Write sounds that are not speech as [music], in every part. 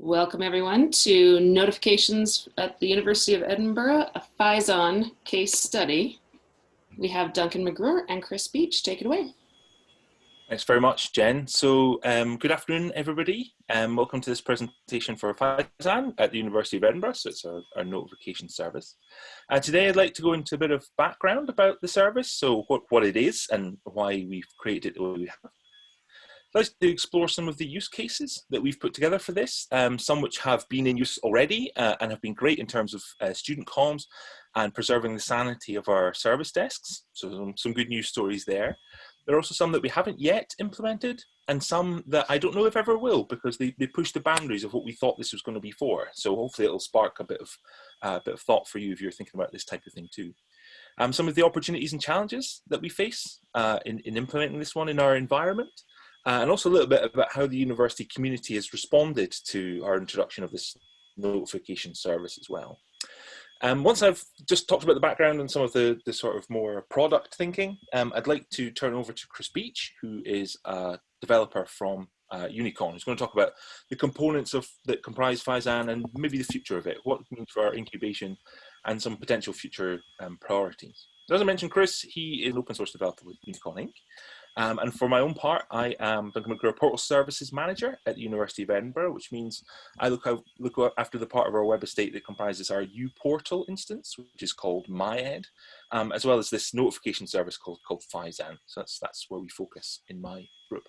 Welcome everyone to notifications at the University of Edinburgh, a Phison case study. We have Duncan McGruer and Chris Beach. Take it away. Thanks very much, Jen. So um, good afternoon, everybody. Um, welcome to this presentation for Phison at the University of Edinburgh. So it's our, our notification service. Uh, today, I'd like to go into a bit of background about the service. So what, what it is and why we've created it the way we have. I'd like to explore some of the use cases that we've put together for this, um, some which have been in use already uh, and have been great in terms of uh, student comms and preserving the sanity of our service desks. So some, some good news stories there. There are also some that we haven't yet implemented and some that I don't know if ever will because they, they push the boundaries of what we thought this was going to be for. So hopefully it'll spark a bit of, uh, bit of thought for you if you're thinking about this type of thing too. Um, some of the opportunities and challenges that we face uh, in, in implementing this one in our environment uh, and also a little bit about how the university community has responded to our introduction of this notification service as well. Um, once I've just talked about the background and some of the, the sort of more product thinking, um, I'd like to turn over to Chris Beach, who is a developer from uh, Unicon, who's going to talk about the components of that comprise Phison and maybe the future of it, what it means for our incubation and some potential future um, priorities. So as I mentioned, Chris, he is an open source developer with Unicon Inc. Um, and for my own part, I am Duncan McGruer Portal Services Manager at the University of Edinburgh, which means I look, out, look after the part of our web estate that comprises our uPortal instance, which is called MyEd, um, as well as this notification service called, called Phison. So that's, that's where we focus in my group.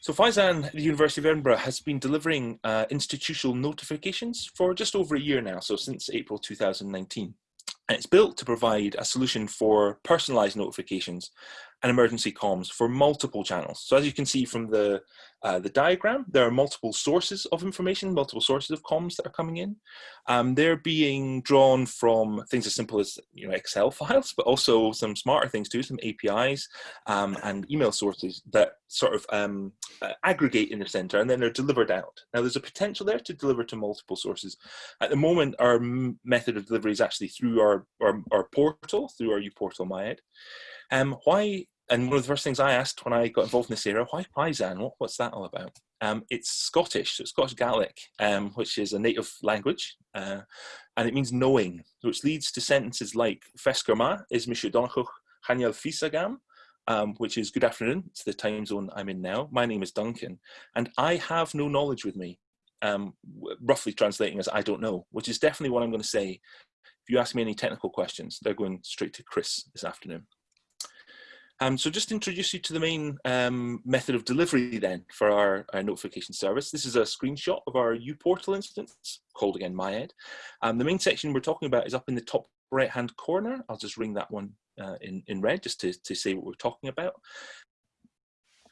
So at the University of Edinburgh has been delivering uh, institutional notifications for just over a year now, so since April 2019. And it's built to provide a solution for personalized notifications and emergency comms for multiple channels. So as you can see from the, uh, the diagram, there are multiple sources of information, multiple sources of comms that are coming in. Um, they're being drawn from things as simple as you know Excel files, but also some smarter things too, some APIs um, and email sources that sort of um, uh, aggregate in the center and then they're delivered out. Now there's a potential there to deliver to multiple sources. At the moment, our method of delivery is actually through our, our, our portal, through our uPortal MyEd. Um, why, and one of the first things I asked when I got involved in this area, why Phison? What, what's that all about? Um, it's Scottish, so it's Scottish Gaelic, um, which is a native language, uh, and it means knowing, which leads to sentences like Feskerma is Monsieur Donchuch Haniel Fisagam, um, which is good afternoon, it's the time zone I'm in now. My name is Duncan, and I have no knowledge with me, um, roughly translating as I don't know, which is definitely what I'm going to say. If you ask me any technical questions, they're going straight to Chris this afternoon. Um, so just introduce you to the main um, method of delivery then for our, our, notification service. This is a screenshot of our uPortal instance called again MyEd. Um, the main section we're talking about is up in the top right hand corner. I'll just ring that one uh, in, in red just to, to say what we're talking about.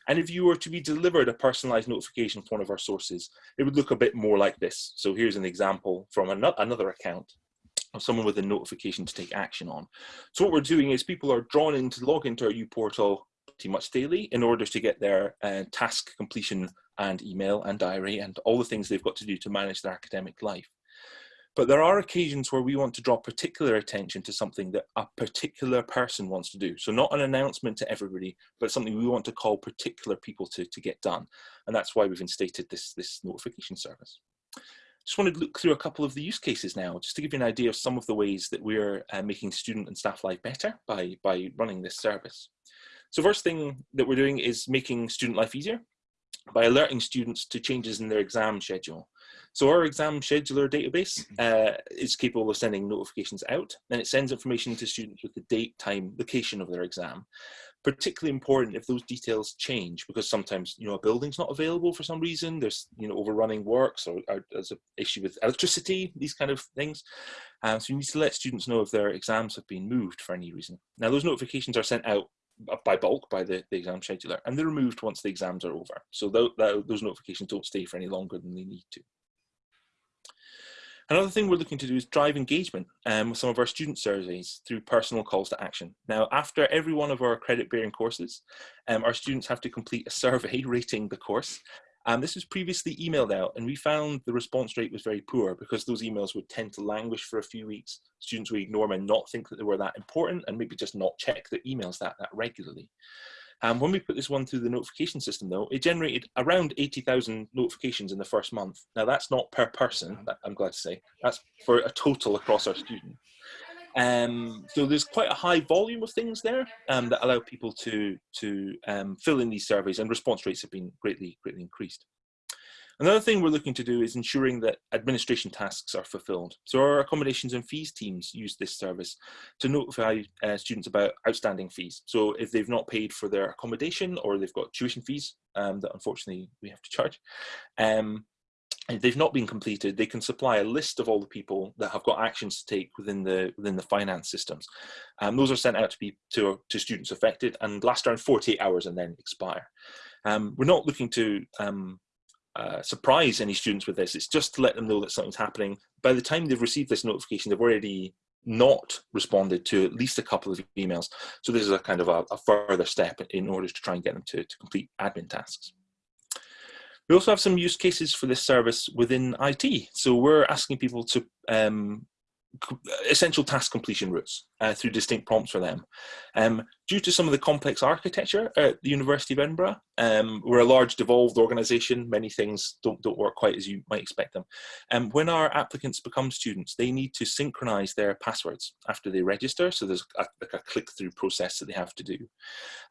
And if you were to be delivered a personalized notification from one of our sources, it would look a bit more like this. So here's an example from another account of someone with a notification to take action on. So what we're doing is people are drawn in to log into our uPortal pretty much daily in order to get their uh, task completion and email and diary and all the things they've got to do to manage their academic life. But there are occasions where we want to draw particular attention to something that a particular person wants to do. So not an announcement to everybody, but something we want to call particular people to, to get done. And that's why we've instated this, this notification service. Just wanted to look through a couple of the use cases now, just to give you an idea of some of the ways that we're uh, making student and staff life better by, by running this service. So first thing that we're doing is making student life easier by alerting students to changes in their exam schedule. So our exam scheduler database uh, is capable of sending notifications out and it sends information to students with the date, time, location of their exam particularly important if those details change because sometimes you know a building's not available for some reason there's you know overrunning works or, or there's an issue with electricity these kind of things. Um, so you need to let students know if their exams have been moved for any reason. Now those notifications are sent out by bulk by the, the exam scheduler and they're removed once the exams are over. So th those notifications don't stay for any longer than they need to Another thing we're looking to do is drive engagement um, with some of our student surveys through personal calls to action. Now, after every one of our credit-bearing courses, um, our students have to complete a [laughs] survey rating the course. Um, this was previously emailed out and we found the response rate was very poor because those emails would tend to languish for a few weeks. Students would ignore them and not think that they were that important and maybe just not check their emails that, that regularly. Um, when we put this one through the notification system though, it generated around 80,000 notifications in the first month. Now that's not per person, I'm glad to say, that's for a total across our student. Um, so there's quite a high volume of things there um, that allow people to, to um, fill in these surveys and response rates have been greatly, greatly increased. Another thing we're looking to do is ensuring that administration tasks are fulfilled. So our accommodations and fees teams use this service to notify uh, students about outstanding fees. So if they've not paid for their accommodation or they've got tuition fees um, that unfortunately we have to charge, um, if they've not been completed, they can supply a list of all the people that have got actions to take within the within the finance systems. Um, those are sent out to be to, to students affected and last around 48 hours and then expire. Um, we're not looking to um, uh, surprise any students with this. It's just to let them know that something's happening. By the time they've received this notification, they've already not responded to at least a couple of emails. So this is a kind of a, a further step in order to try and get them to, to complete admin tasks. We also have some use cases for this service within IT. So we're asking people to um, essential task completion routes uh, through distinct prompts for them. Um, due to some of the complex architecture at the University of Edinburgh, um, we're a large devolved organisation, many things don't, don't work quite as you might expect them. Um, when our applicants become students, they need to synchronise their passwords after they register, so there's a, like a click-through process that they have to do.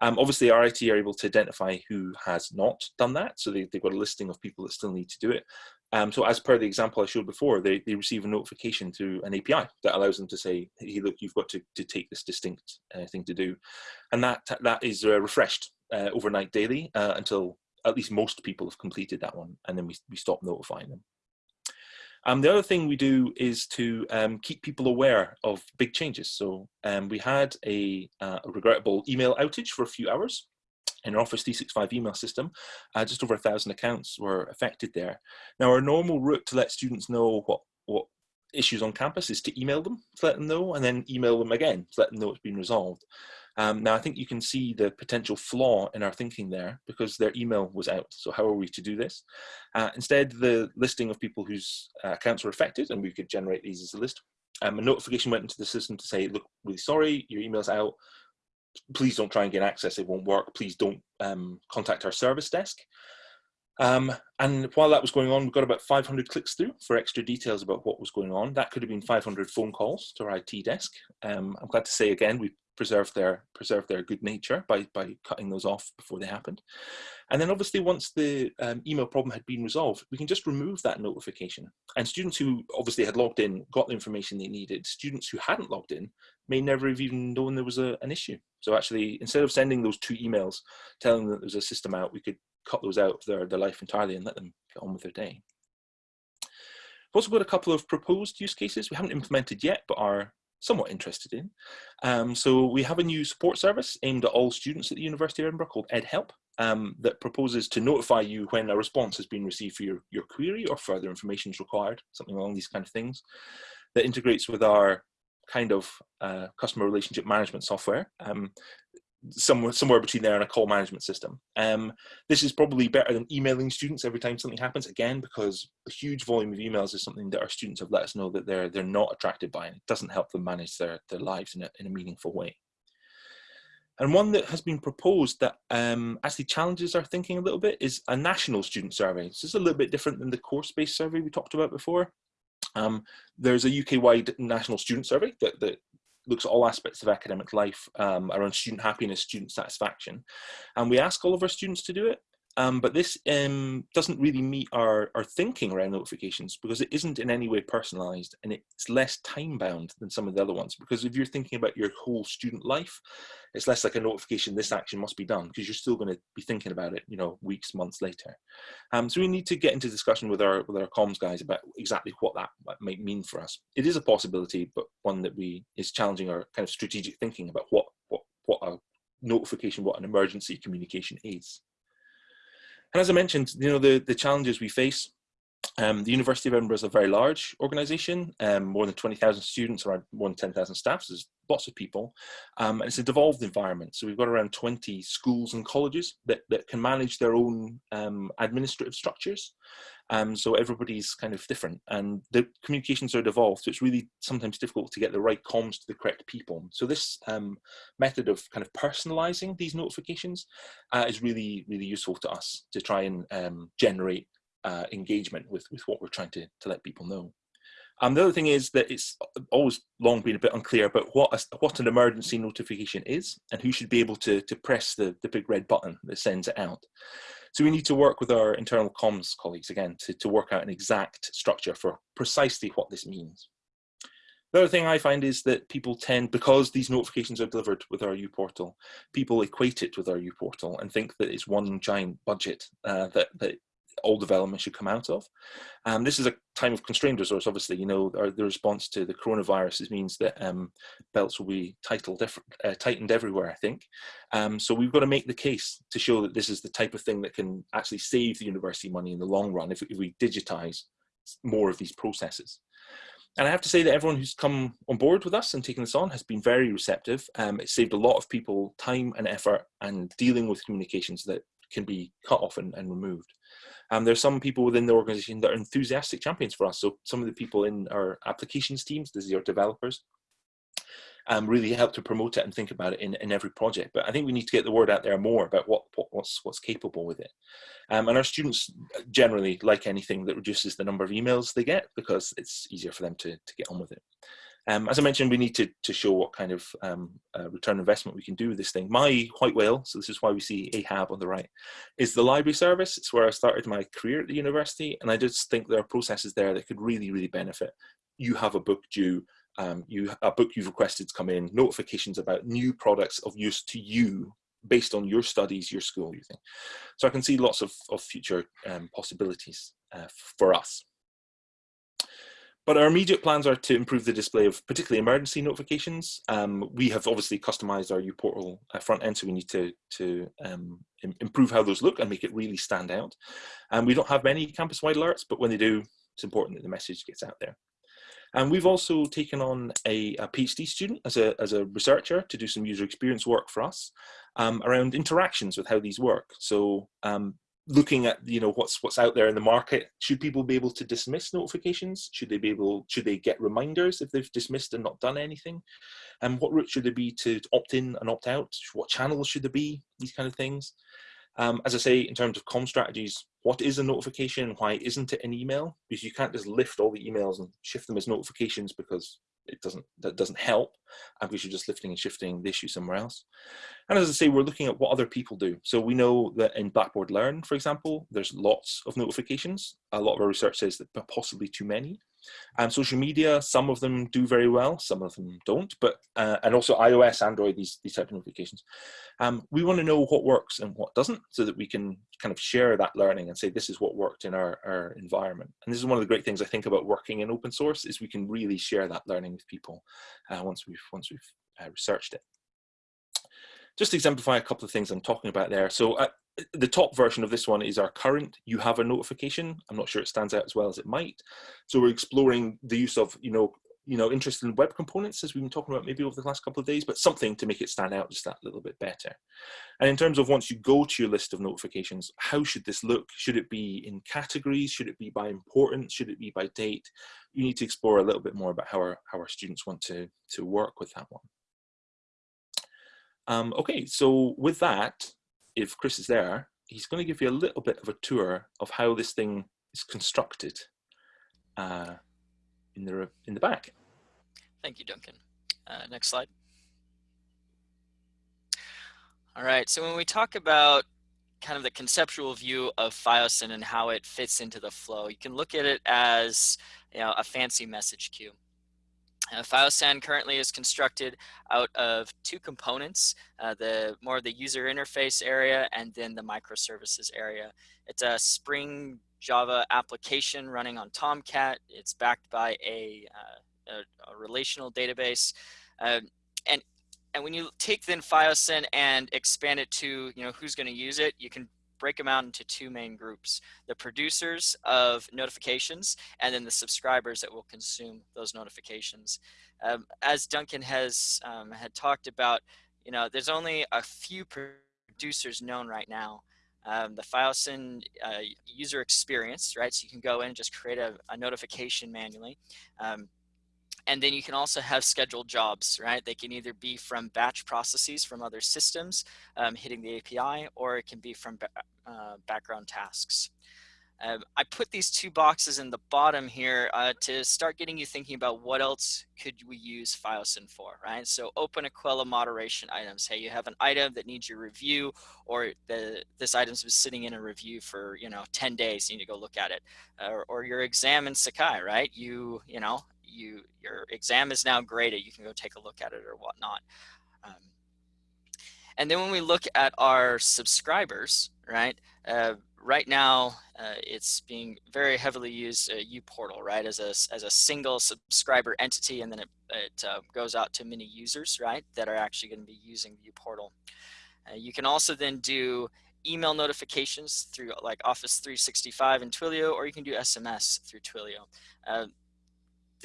Um, obviously, RIT are able to identify who has not done that, so they, they've got a listing of people that still need to do it, um, so as per the example I showed before, they, they receive a notification through an API that allows them to say, hey, look, you've got to, to take this distinct uh, thing to do. And that, that is uh, refreshed uh, overnight daily uh, until at least most people have completed that one. And then we, we stop notifying them. Um, the other thing we do is to um, keep people aware of big changes. So um, we had a, uh, a regrettable email outage for a few hours in our Office 365 email system, uh, just over a thousand accounts were affected there. Now our normal route to let students know what, what issues on campus is to email them to let them know and then email them again to let them know it's been resolved. Um, now I think you can see the potential flaw in our thinking there because their email was out. So how are we to do this? Uh, instead, the listing of people whose uh, accounts were affected and we could generate these as a list. Um, a notification went into the system to say, look, really sorry, your email's out please don't try and get access, it won't work. Please don't um, contact our service desk. Um, and while that was going on, we got about 500 clicks through for extra details about what was going on. That could have been 500 phone calls to our IT desk. Um, I'm glad to say again, we preserved their preserved their good nature by by cutting those off before they happened. And then obviously once the um, email problem had been resolved, we can just remove that notification. And students who obviously had logged in got the information they needed. Students who hadn't logged in may never have even known there was a, an issue. So actually, instead of sending those two emails telling them that there's a system out, we could cut those out of their, their life entirely and let them get on with their day. We've also got a couple of proposed use cases we haven't implemented yet, but are somewhat interested in. Um, so we have a new support service aimed at all students at the University of Edinburgh called EdHelp um, that proposes to notify you when a response has been received for your, your query or further information is required, something along these kind of things, that integrates with our kind of uh, customer relationship management software, um, somewhere somewhere between there and a call management system. Um, this is probably better than emailing students every time something happens. Again, because a huge volume of emails is something that our students have let us know that they're they're not attracted by, and it doesn't help them manage their their lives in a in a meaningful way. And one that has been proposed that um, actually challenges our thinking a little bit is a national student survey. This is a little bit different than the course-based survey we talked about before. Um, there's a UK-wide national student survey that, that looks at all aspects of academic life um, around student happiness, student satisfaction. And we ask all of our students to do it. Um, but this um, doesn't really meet our, our thinking around notifications because it isn't in any way personalized and it's less time bound than some of the other ones. Because if you're thinking about your whole student life, it's less like a notification, this action must be done because you're still going to be thinking about it, you know, weeks, months later. Um, so we need to get into discussion with our, with our comms guys about exactly what that might mean for us. It is a possibility, but one that we is challenging our kind of strategic thinking about what, what, what a notification, what an emergency communication is. And as I mentioned, you know, the, the challenges we face Um, the University of Edinburgh is a very large organisation, um, more than 20,000 students, around more than 10,000 staff, so there's lots of people. Um, and it's a devolved environment. So we've got around 20 schools and colleges that, that can manage their own um, administrative structures. Um, so everybody's kind of different and the communications are devolved. So it's really sometimes difficult to get the right comms to the correct people. So this um, method of kind of personalizing these notifications uh, is really, really useful to us to try and generate uh, engagement with, with what we're trying to, to let people know. Um, the other thing is that it's always long been a bit unclear about what a, what an emergency notification is and who should be able to, to press the, the big red button that sends it out. So we need to work with our internal comms colleagues again to, to work out an exact structure for precisely what this means. The other thing I find is that people tend, because these notifications are delivered with our uPortal, people equate it with our uPortal and think that it's one giant budget uh, that, that all development should come out of. Um, this is a time of constrained resource, obviously, you know, the response to the coronavirus means that um, belts will be titled, uh, tightened everywhere, I think. Um, so we've got to make the case to show that this is the type of thing that can actually save the university money in the long run if, if we digitize more of these processes. And I have to say that everyone who's come on board with us and taken this on has been very receptive. Um, it saved a lot of people time and effort and dealing with communications that can be cut off and, and removed. Um, there's some people within the organization that are enthusiastic champions for us. So some of the people in our applications teams, this is our developers, um, really help to promote it and think about it in, in every project. But I think we need to get the word out there more about what, what what's what's capable with it. Um, and our students generally like anything that reduces the number of emails they get because it's easier for them to, to get on with it. Um, as I mentioned, we need to, to show what kind of um, uh, return investment we can do with this thing. My white whale, so this is why we see AHAB on the right, is the library service. It's where I started my career at the university, and I just think there are processes there that could really, really benefit. You have a book due, um, you a book you've requested to come in, notifications about new products of use to you based on your studies, your school, you think. So I can see lots of, of future um, possibilities uh, for us. But our immediate plans are to improve the display of particularly emergency notifications. Um, we have obviously customized our uPortal uh, front end, so we need to, to um, improve how those look and make it really stand out. And we don't have many campus-wide alerts, but when they do, it's important that the message gets out there. And we've also taken on a, a, PhD student as a, as a researcher to do some user experience work for us um, around interactions with how these work. So um, looking at you know what's what's out there in the market should people be able to dismiss notifications? Should they be able should they get reminders if they've dismissed and not done anything? And what route should there be to opt in and opt out? What channels should there be? These kind of things. Um, as i say in terms of com strategies what is a notification why isn't it an email? Because you can't just lift all the emails and shift them as notifications because it doesn't that doesn't help and we should just lifting and shifting the issue somewhere else. And as i say we're looking at what other people do. So we know that in Blackboard Learn for example there's lots of notifications. A lot of our research says that possibly too many and social media, some of them do very well, some of them don't, but uh, and also iOS, Android, these, these type of notifications. Um, we want to know what works and what doesn't so that we can kind of share that learning and say this is what worked in our, our environment. And this is one of the great things I think about working in open source is we can really share that learning with people uh, once we've, once we've uh, researched it just to exemplify a couple of things I'm talking about there. So uh, the top version of this one is our current. You have a notification. I'm not sure it stands out as well as it might. So we're exploring the use of you know you know interest in web components as we've been talking about maybe over the last couple of days but something to make it stand out just that little bit better. And in terms of once you go to your list of notifications how should this look? Should it be in categories? Should it be by importance? Should it be by date? You need to explore a little bit more about how our how our students want to to work with that one. Um, okay so with that if Chris is there, he's going to give you a little bit of a tour of how this thing is constructed uh, in the in the back. Thank you, Duncan. Uh, next slide. All right, so when we talk about kind of the conceptual view of FiOSIN and how it fits into the flow, you can look at it as you know, a fancy message queue. Uh, FiOSAN currently is constructed out of two components, uh, the more of the user interface area and then the microservices area. It's a Spring Java application running on Tomcat. It's backed by a, uh, a, a relational database. Um, and, and when you take then FiOSAN and expand it to, you know, who's going to use it, you can break them out into two main groups, the producers of notifications and then the subscribers that will consume those notifications. Um, as Duncan has um, had talked about, you know, there's only a few producers known right now. Um, the FileSyn uh, user experience, right? So you can go in and just create a, a notification manually. Um, and then you can also have scheduled jobs, right? They can either be from batch processes from other systems um, hitting the API, or it can be from uh, background tasks. Um, I put these two boxes in the bottom here uh, to start getting you thinking about what else could we use FileSyn for, right? So openEQUELLA moderation items. Hey, you have an item that needs your review or the, this item's been sitting in a review for, you know, 10 days, you need to go look at it. or, or your exam in Sakai, right? You, you know, you your exam is now graded. You can go take a look at it or whatnot. Um, and then when we look at our subscribers, right? Uh, right now, uh, it's being very heavily used uh, uPortal, right? As a, as a single subscriber entity, and then it, it uh, goes out to many users, right? That are actually going to be using uPortal. Uh, you can also then do email notifications through like Office 365 and Twilio, or you can do SMS through Twilio.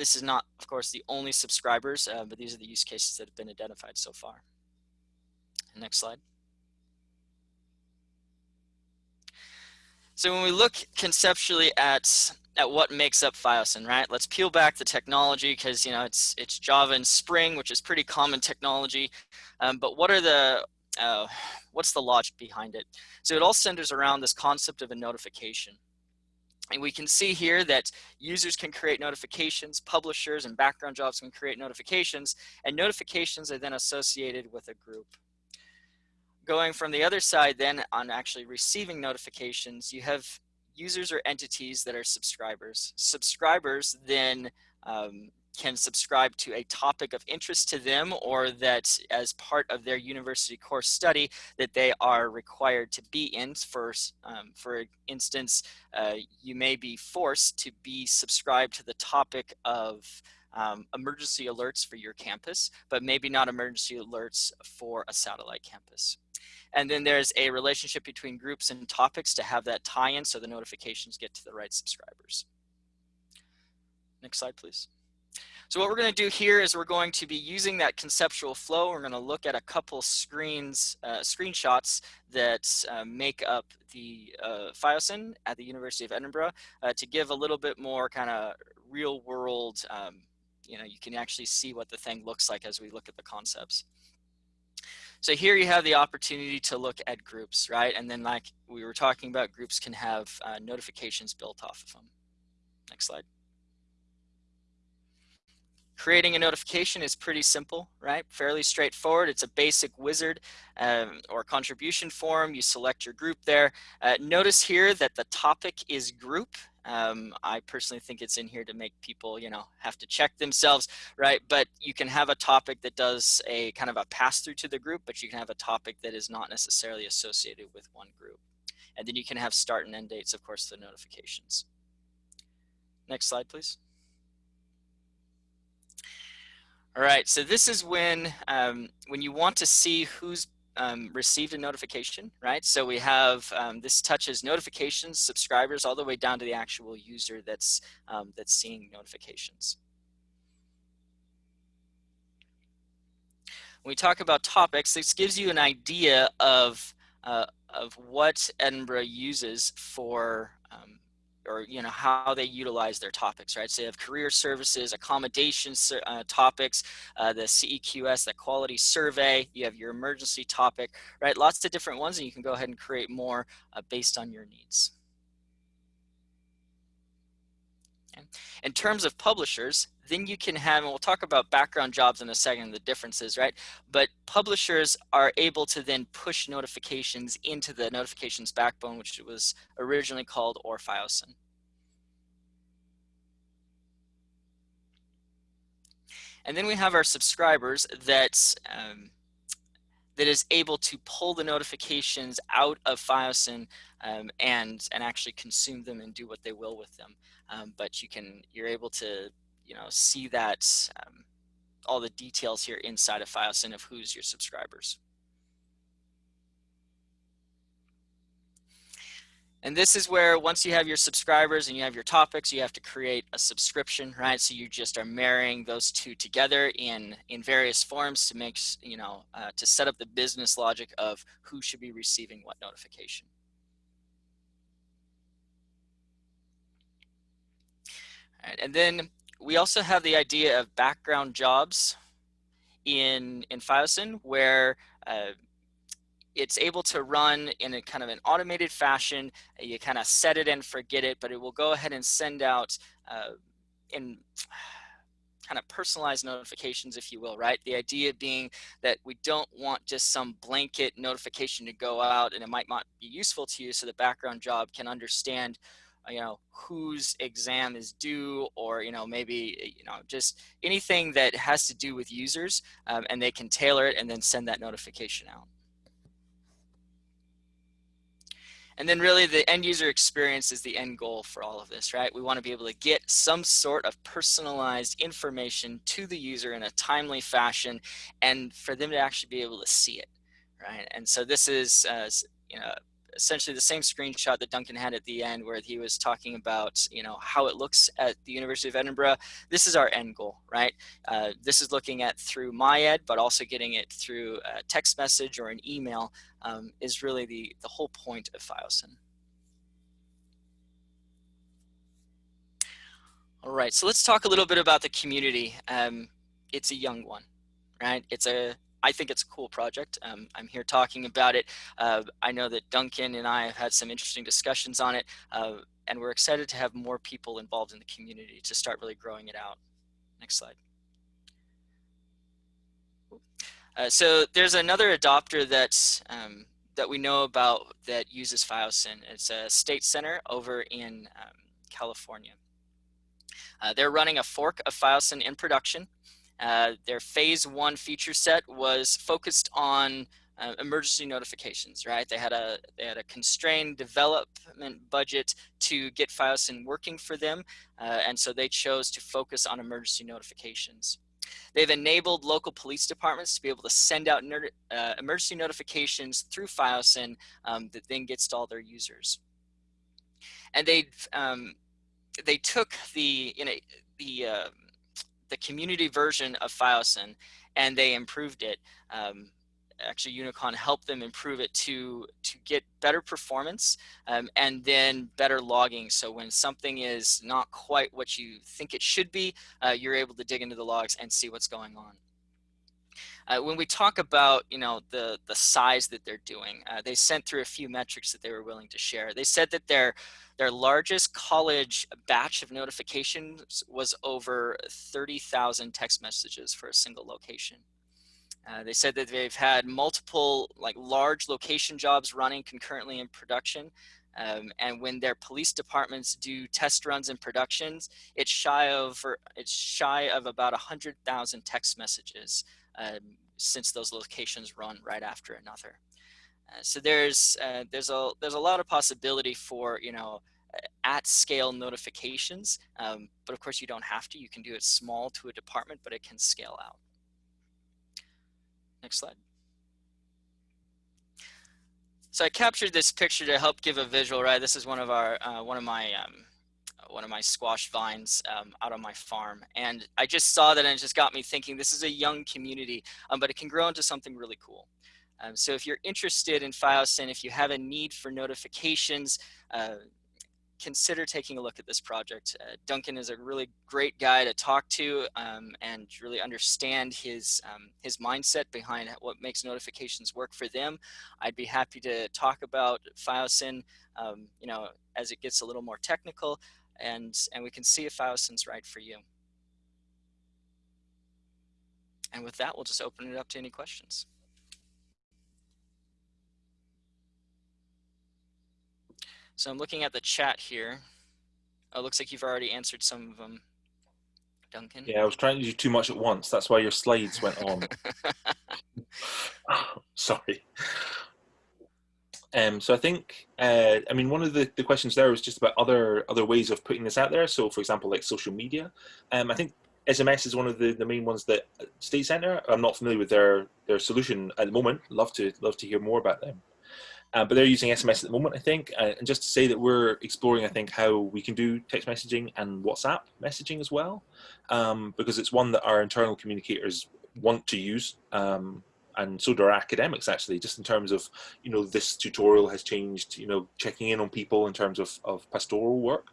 This is not, of course, the only subscribers, uh, but these are the use cases that have been identified so far. Next slide. So when we look conceptually at at what makes up FileSyn, right? Let's peel back the technology because you know it's it's Java and Spring, which is pretty common technology. Um, but what are the uh, what's the logic behind it? So it all centers around this concept of a notification. And we can see here that users can create notifications, publishers and background jobs can create notifications, and notifications are then associated with a group. Going from the other side then on actually receiving notifications, you have users or entities that are subscribers. Subscribers then um, can subscribe to a topic of interest to them or that as part of their university course study that they are required to be in. For, um, for instance, uh, you may be forced to be subscribed to the topic of um, emergency alerts for your campus, but maybe not emergency alerts for a satellite campus. And then there's a relationship between groups and topics to have that tie-in so the notifications get to the right subscribers. Next slide, please. So what we're going to do here is we're going to be using that conceptual flow. We're going to look at a couple screens, uh, screenshots that uh, make up the uh, FileSyn at the University of Edinburgh uh, to give a little bit more kind of real world, um, you know, you can actually see what the thing looks like as we look at the concepts. So here you have the opportunity to look at groups, right? And then like we were talking about, groups can have uh, notifications built off of them. Next slide. Creating a notification is pretty simple, right? Fairly straightforward. It's a basic wizard um, or contribution form. You select your group there. Uh, notice here that the topic is group. Um, I personally think it's in here to make people, you know, have to check themselves, right? But you can have a topic that does a kind of a pass through to the group, but you can have a topic that is not necessarily associated with one group. And then you can have start and end dates, of course, the notifications. Next slide, please. All right, so this is when, um, when you want to see who's um, received a notification, right? So we have, um, this touches notifications, subscribers, all the way down to the actual user that's, um, that's seeing notifications. When we talk about topics, this gives you an idea of, uh, of what Edinburgh uses for um, or you know how they utilize their topics right? So you have career services accommodations uh, topics uh, the ceqs the quality survey you have your emergency topic right? Lots of different ones and you can go ahead and create more uh, based on your needs okay. in terms of publishers then you can have, and we'll talk about background jobs in a second, the differences, right? But publishers are able to then push notifications into the notifications backbone, which was originally called ORFileSyn. And then we have our subscribers that um, that is able to pull the notifications out of FileSyn um, and and actually consume them and do what they will with them. Um, but you can you're able to you know, see that um, all the details here inside of FileSyn of who's your subscribers. And this is where once you have your subscribers and you have your topics, you have to create a subscription, right? So you just are marrying those two together in, in various forms to make, you know, uh, to set up the business logic of who should be receiving what notification. All right, and then we also have the idea of background jobs in, in FiOSIN where uh, it's able to run in a kind of an automated fashion. You kind of set it and forget it, but it will go ahead and send out uh, in [sighs] kind of personalized notifications, if you will, right? The idea being that we don't want just some blanket notification to go out and it might not be useful to you so the background job can understand you know whose exam is due or you know maybe you know just anything that has to do with users um, and they can tailor it and then send that notification out And then really the end user experience is the end goal for all of this, right? We want to be able to get some sort of personalized information to the user in a timely fashion and for them to actually be able to see it, right? And so this is, uh, you know, essentially the same screenshot that Duncan had at the end where he was talking about, you know, how it looks at the University of Edinburgh. This is our end goal, right? Uh, this is looking at through MyEd, but also getting it through a text message or an email um, is really the, the whole point of FiOSIN. All right, so let's talk a little bit about the community. Um, it's a young one, right? It's a I think it's a cool project. Um, I'm here talking about it. Uh, I know that Duncan and I have had some interesting discussions on it, uh, and we're excited to have more people involved in the community to start really growing it out. Next slide. Uh, so there's another adopter that's um, that we know about that uses FiOSIN. It's a state center over in um, California. Uh, they're running a fork of FiOSIN in production. Uh, their phase one feature set was focused on uh, emergency notifications, right? They had a they had a constrained development budget to get FiOSIN working for them, uh, and so they chose to focus on emergency notifications. They've enabled local police departments to be able to send out uh, emergency notifications through FiOSIN um, that then gets to all their users. And they um, they took the you know the uh, the community version of FiOSIN and they improved it. Um, actually Unicon helped them improve it to to get better performance um, and then better logging. So when something is not quite what you think it should be, uh, you're able to dig into the logs and see what's going on. Uh, when we talk about, you know, the, the size that they're doing, uh, they sent through a few metrics that they were willing to share. They said that their, their largest college batch of notifications was over 30,000 text messages for a single location. Uh, they said that they've had multiple like large location jobs running concurrently in production. Um, and when their police departments do test runs and productions, it's shy of it's shy of about 100,000 text messages um, since those locations run right after another. Uh, so there's uh, there's a there's a lot of possibility for you know at scale notifications, um, but of course you don't have to. You can do it small to a department, but it can scale out. Next slide. So I captured this picture to help give a visual, right? This is one of our uh, one of my um, one of my squash vines um, out on my farm. And I just saw that and it just got me thinking this is a young community, um, but it can grow into something really cool. Um, so if you're interested in FiOSIN, if you have a need for notifications, uh, consider taking a look at this project. Uh, Duncan is a really great guy to talk to um, and really understand his, um, his mindset behind what makes notifications work for them. I'd be happy to talk about FiOSIN, um, you know, as it gets a little more technical and, and we can see if FiOSIN's right for you. And with that, we'll just open it up to any questions. So I'm looking at the chat here. Oh, it looks like you've already answered some of them, Duncan. Yeah, I was trying to do too much at once. That's why your slides went on. [laughs] [laughs] Sorry. Um, so I think, uh, I mean, one of the, the questions there was just about other other ways of putting this out there. So for example, like social media. Um, I think SMS is one of the, the main ones that uh, State Center, I'm not familiar with their, their solution at the moment. Love to love to hear more about them. Uh, but they're using SMS at the moment, I think. Uh, and just to say that we're exploring, I think, how we can do text messaging and WhatsApp messaging as well, um, because it's one that our internal communicators want to use. Um, and so do our academics actually, just in terms of, you know, this tutorial has changed, you know, checking in on people in terms of, of pastoral work.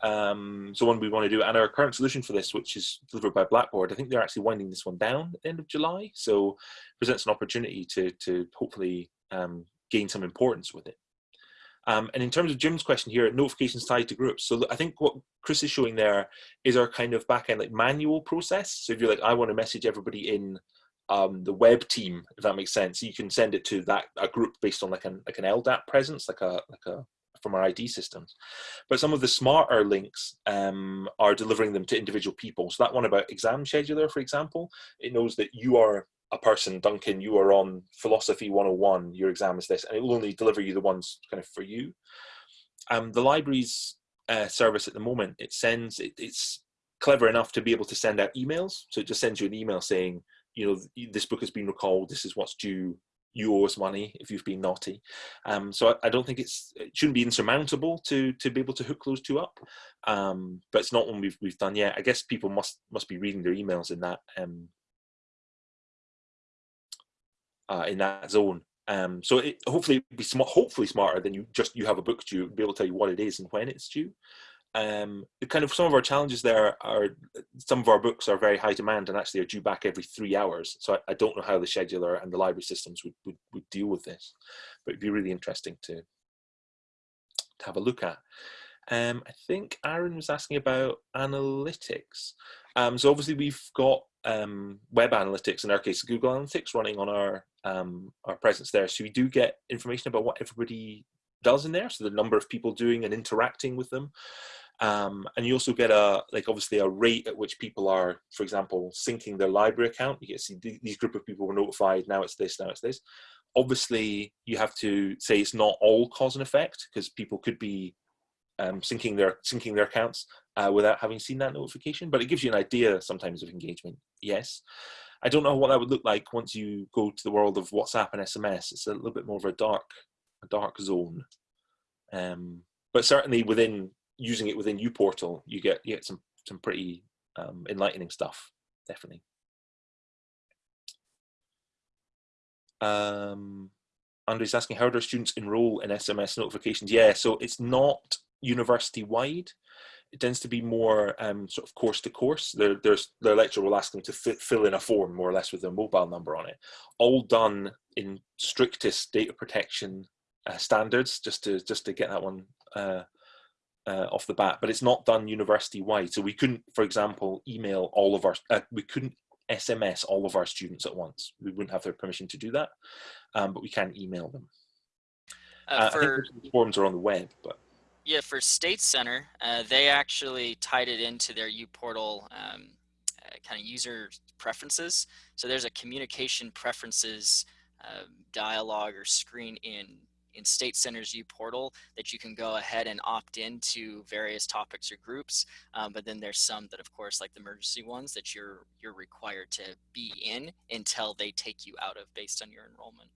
Um, so one we want to do, and our current solution for this, which is delivered by Blackboard, I think they're actually winding this one down at the end of July. So presents an opportunity to, to hopefully um, gain some importance with it. Um, and in terms of Jim's question here, notifications tied to groups. So I think what Chris is showing there is our kind of backend like manual process. So if you're like, I want to message everybody in um, the web team, if that makes sense, you can send it to that a group based on like an like an LDAP presence, like a like a from our ID systems. But some of the smarter links um, are delivering them to individual people. So that one about exam scheduler, for example, it knows that you are a person, Duncan, you are on philosophy 101, your exam is this, and it will only deliver you the ones kind of for you. Um, the library's uh, service at the moment, it sends, it, it's clever enough to be able to send out emails. So it just sends you an email saying, you know, this book has been recalled, this is what's due, you owe us money if you've been naughty. Um, so I, I, don't think it's it shouldn't be insurmountable to to be able to hook those two up. Um, but it's not one we've we've done yet. I guess people must must be reading their emails in that um, uh, in that zone. Um, so it, hopefully be smart, hopefully smarter than you just you have a book due, be able to tell you what it is and when it's due um, kind of some of our challenges there are some of our books are very high demand and actually are due back every three hours. So I, I don't know how the scheduler and the library systems would, would, would deal with this, but it'd be really interesting to, to have a look at. Um, I think Aaron was asking about analytics. Um, so obviously we've got um, web analytics, in our case, Google Analytics running on our, um, our presence there. So we do get information about what everybody does in there. So the number of people doing and interacting with them. Um, and you also get a like obviously a rate at which people are, for example, syncing their library account. You get to see these group of people were notified. Now it's this. Now it's this. Obviously, you have to say it's not all cause and effect because people could be um, syncing their syncing their accounts uh, without having seen that notification. But it gives you an idea sometimes of engagement. Yes. I don't know what that would look like once you go to the world of WhatsApp and SMS. It's a little bit more of a dark, a dark zone. Um, but certainly within using it within uPortal, you get you get some some pretty um, enlightening stuff, definitely. Um, Andre's asking, how do students enroll in SMS notifications? Yeah, so it's not university wide. It tends to be more um, sort of course to course. Their, there's, their lecturer will ask them to fill in a form more or less with their mobile number on it. All done in strictest data protection uh, standards, just to just to get that one uh, uh, off the bat, but it's not done university wide. So we couldn't, for example, email all of our, uh, we couldn't SMS all of our students at once. We wouldn't have their permission to do that, um, but we can email them. Uh, for, I think forms are on the web, but. Yeah, for State Center, uh, they actually tied it into their uPortal um, uh, kind of user preferences. So there's a communication preferences uh, dialogue or screen in in State Center's uPortal that you can go ahead and opt into various topics or groups. Um, but then there's some that, of course, like the emergency ones that you're you're required to be in until they take you out of based on your enrollment.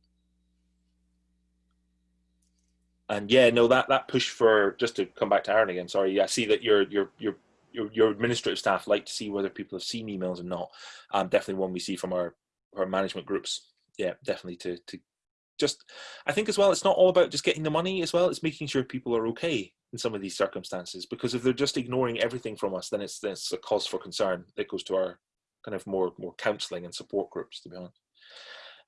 And yeah, no, that that push for just to come back to Aaron again. Sorry, I see that your your your your, your administrative staff like to see whether people have seen emails or not. Um, definitely one we see from our our management groups. Yeah, definitely to to just i think as well it's not all about just getting the money as well it's making sure people are okay in some of these circumstances because if they're just ignoring everything from us then it's it's a cause for concern that goes to our kind of more more counseling and support groups to be honest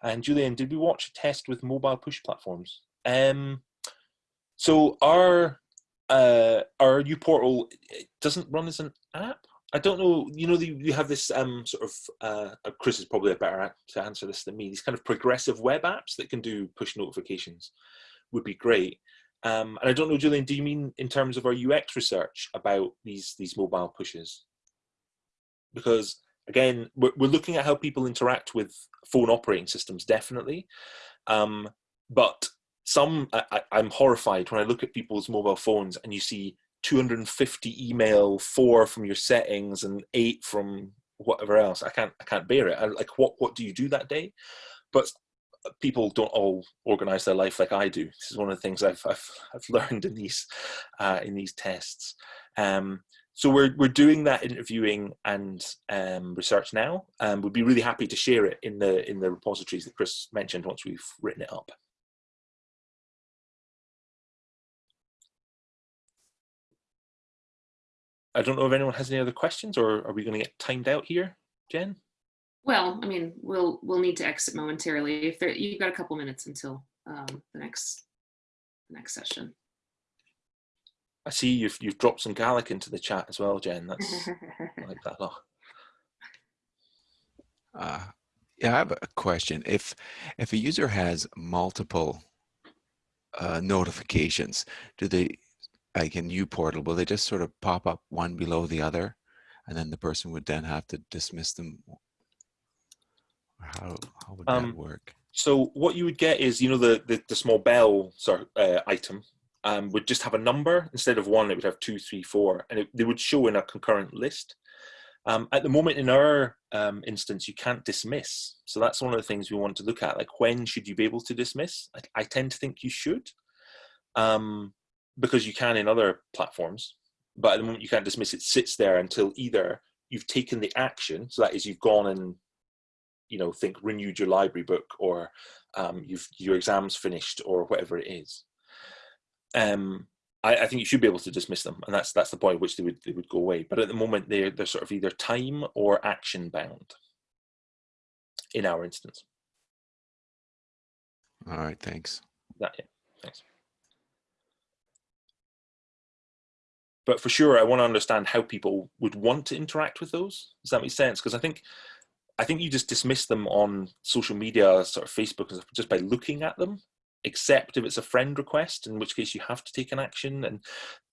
and julian did we watch a test with mobile push platforms um so our uh our new portal doesn't run as an app I don't know, you know, you have this um, sort of, uh, uh, Chris is probably a better to answer this than me, these kind of progressive web apps that can do push notifications would be great. Um, and I don't know, Julian, do you mean in terms of our UX research about these, these mobile pushes? Because again, we're, we're looking at how people interact with phone operating systems, definitely. Um, but some, I, I'm horrified when I look at people's mobile phones and you see 250 email, four from your settings, and eight from whatever else. I can't I can't bear it. I, like what what do you do that day? But people don't all organize their life like I do. This is one of the things I've, I've, I've [laughs] learned in these, uh, in these tests. Um, so we're, we're doing that interviewing and um, research now. and we'd be really happy to share it in the, in the repositories that Chris mentioned once we've written it up. I don't know if anyone has any other questions or are we going to get timed out here, Jen? Well, I mean, we'll we'll need to exit momentarily. If there, you've got a couple minutes until um, the next the next session. I see you've you've dropped some Gaelic into the chat as well, Jen. That's I like that a lot. [laughs] Uh, yeah, I have a question. If if a user has multiple uh, notifications, do they, like in portal, will they just sort of pop up one below the other, and then the person would then have to dismiss them? How how would Um, that work? So what you would get is, you know, the the, the small bell sort uh, item um, would just have a number instead of one. It would have two, three, four, and it, they would show in a concurrent list. Um, at the moment, in our um, instance, you can't dismiss. So that's one of the things we want to look at. Like, when should you be able to dismiss? I, I tend to think you should, um, because you can in other platforms. But at the moment, you can't dismiss. It sits there until either you've taken the action, so that is you've gone and you know think renewed your library book or um, you've your exams finished or whatever it is um, I, I think you should be able to dismiss them and that's that's the point at which they would they would go away but at the moment they're they're sort of either time or action bound in our instance All right, thanks. that yeah thanks but for sure i want to understand how people would want to interact with those does that make sense because i think I think you just dismiss them on social media, sort of Facebook, just by looking at them. Except if it's a friend request, in which case you have to take an action. And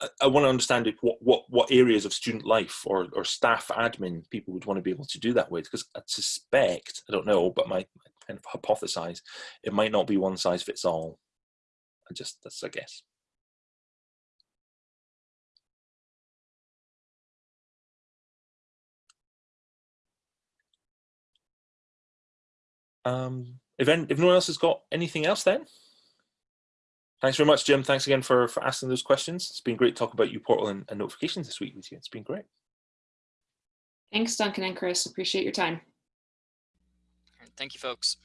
I, I want to understand what what what areas of student life or or staff admin people would want to be able to do that with. Because I suspect, I don't know, but my, my kind of hypothesize, it might not be one size fits all. I just that's a guess. Um, if, any, if no one else has got anything else then, thanks very much, Jim. Thanks again for, for asking those questions. It's been great to talk about uPortal and, and notifications this week with you. It's been great. Thanks, Duncan and Chris. Appreciate your time. Thank you, folks.